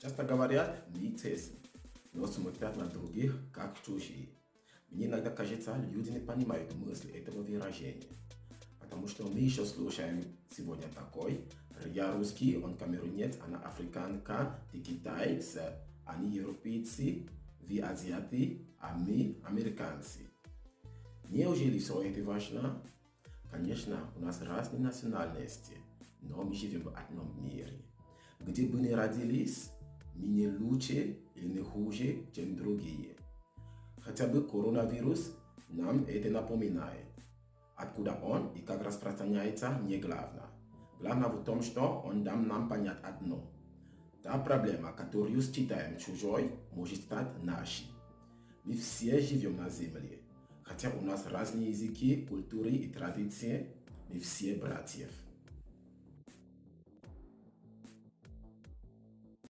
Часто говорят «митез», но смотрят на других как чужие. Мне иногда кажется, люди не понимают мысли этого выражения. Потому что мы еще слушаем сегодня такой. Я русский, он камерунец, она африканка, ты китайцы, они европейцы, вы азиаты, а мы американцы. Неужели все это важно? Конечно, у нас разные национальности, но мы живем в одном мире. Где бы ни родились, не лучше или не хуже, чем другие. Хотя бы коронавирус нам это напоминает. Откуда он и как распространяется, не главное. Главное в том, что он дам нам понять одно. Та проблема, которую считаем чужой, может стать нашей. Мы все живем на Земле. Хотя у нас разные языки, культуры и традиции, мы все братьев.